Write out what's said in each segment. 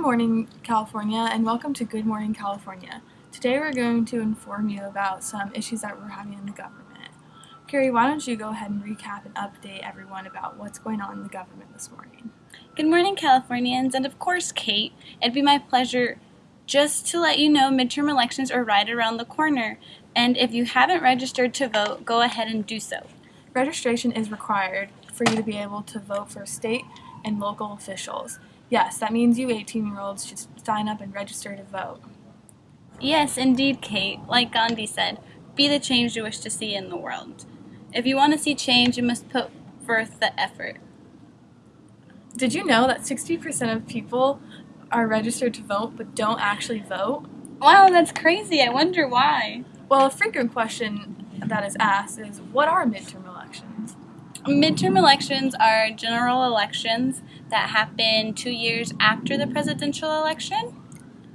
morning, California, and welcome to Good Morning California. Today we're going to inform you about some issues that we're having in the government. Carrie, why don't you go ahead and recap and update everyone about what's going on in the government this morning? Good morning, Californians, and of course, Kate. It'd be my pleasure just to let you know midterm elections are right around the corner, and if you haven't registered to vote, go ahead and do so. Registration is required for you to be able to vote for state and local officials. Yes, that means you 18 year olds should sign up and register to vote. Yes, indeed, Kate. Like Gandhi said, be the change you wish to see in the world. If you want to see change, you must put forth the effort. Did you know that 60% of people are registered to vote but don't actually vote? Wow, that's crazy. I wonder why. Well, a frequent question that is asked is what are midterm elections? Midterm elections are general elections that happened two years after the presidential election.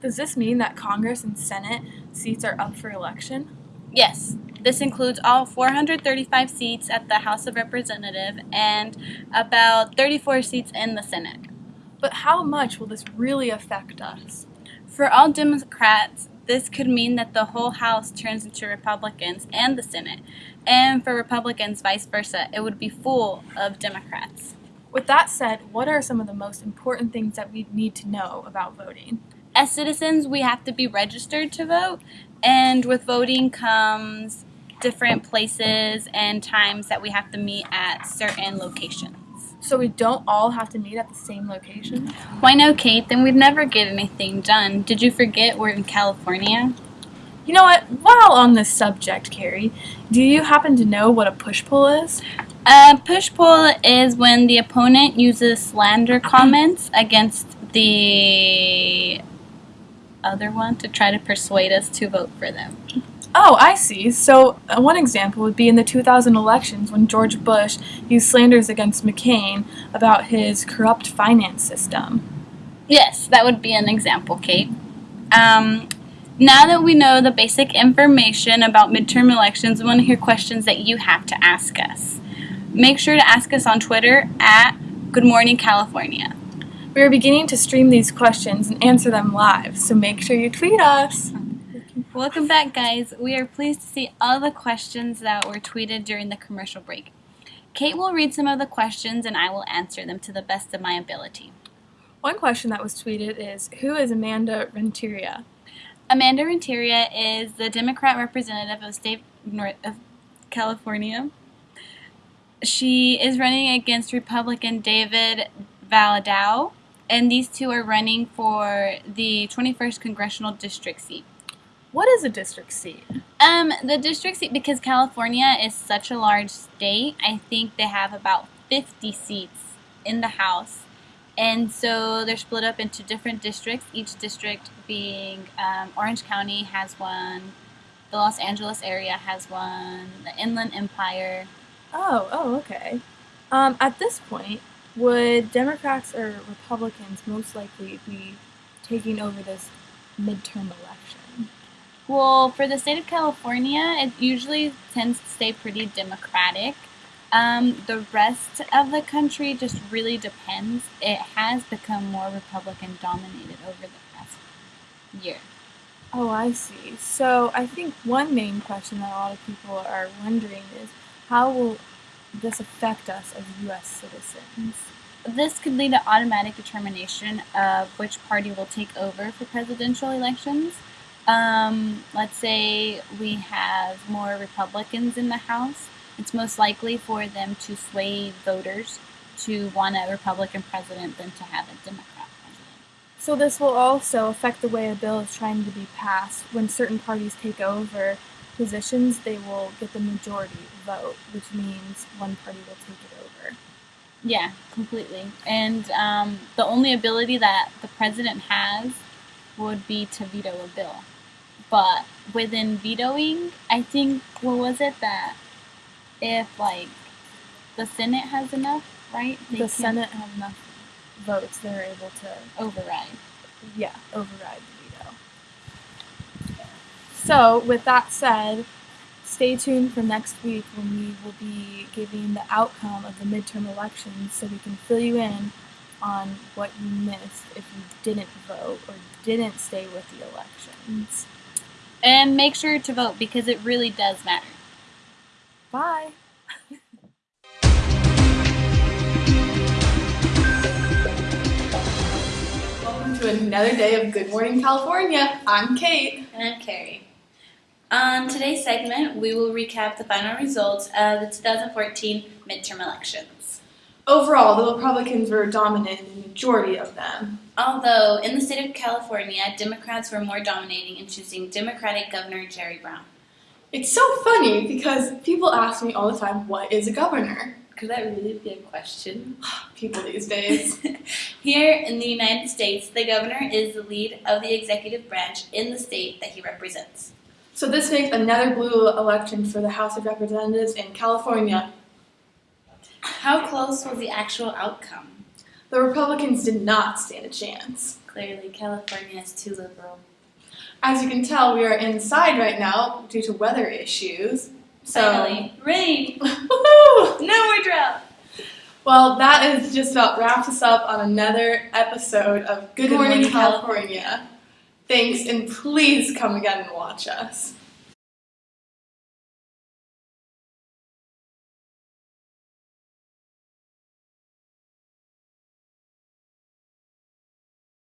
Does this mean that Congress and Senate seats are up for election? Yes. This includes all 435 seats at the House of Representatives and about 34 seats in the Senate. But how much will this really affect us? For all Democrats, this could mean that the whole House turns into Republicans and the Senate. And for Republicans, vice versa, it would be full of Democrats. With that said, what are some of the most important things that we need to know about voting? As citizens, we have to be registered to vote, and with voting comes different places and times that we have to meet at certain locations. So we don't all have to meet at the same location? Why no, Kate? Then we'd never get anything done. Did you forget we're in California? You know what? While on this subject, Carrie, do you happen to know what a push poll is? A push poll is when the opponent uses slander comments against the other one to try to persuade us to vote for them. Oh, I see. So, uh, one example would be in the 2000 elections when George Bush used slanders against McCain about his corrupt finance system. Yes, that would be an example, Kate. Um, now that we know the basic information about midterm elections, we want to hear questions that you have to ask us. Make sure to ask us on Twitter at Good Morning California. We are beginning to stream these questions and answer them live, so make sure you tweet us. Welcome back, guys. We are pleased to see all the questions that were tweeted during the commercial break. Kate will read some of the questions and I will answer them to the best of my ability. One question that was tweeted is Who is Amanda Renteria? Amanda Renteria is the Democrat representative of state North of California. She is running against Republican David Valadao, and these two are running for the 21st congressional district seat. What is a district seat? Um, the district seat, because California is such a large state, I think they have about 50 seats in the House. And so they're split up into different districts, each district being um, Orange County has one, the Los Angeles area has one, the Inland Empire. Oh, oh, okay. Um, at this point, would Democrats or Republicans most likely be taking over this midterm election? Well, for the state of California, it usually tends to stay pretty democratic. Um, the rest of the country just really depends. It has become more Republican dominated over the past year. Oh, I see. So I think one main question that a lot of people are wondering is how will this affect us as U.S. citizens? This could lead to automatic determination of which party will take over for presidential elections. Um, let's say we have more Republicans in the House, it's most likely for them to sway voters to want a Republican president than to have a Democrat president. So this will also affect the way a bill is trying to be passed. When certain parties take over positions, they will get the majority vote, which means one party will take it over. Yeah, completely. And um, the only ability that the president has would be to veto a bill. But within vetoing, I think what was it that if like the Senate has enough, right? the Senate have enough votes, they're able to override. Yeah, override. So, with that said, stay tuned for next week when we will be giving the outcome of the midterm elections so we can fill you in on what you missed if you didn't vote or didn't stay with the elections. And make sure to vote because it really does matter. Bye. Welcome to another day of Good Morning California. I'm Kate. And I'm Carrie. On today's segment, we will recap the final results of the 2014 midterm elections. Overall, the Republicans were dominant in the majority of them. Although, in the state of California, Democrats were more dominating in choosing Democratic Governor Jerry Brown. It's so funny because people ask me all the time, what is a governor? Could that really be a question? People these days. Here in the United States, the governor is the lead of the executive branch in the state that he represents. So this makes another blue election for the House of Representatives in California. How close was the actual outcome? The Republicans did not stand a chance. Clearly, California is too liberal. As you can tell, we are inside right now due to weather issues. So, Finally, rain! Woohoo! No more drought! Well, that is just about wraps us up on another episode of Good, Good Morning, Morning, California. Thanks, and please come again and watch us.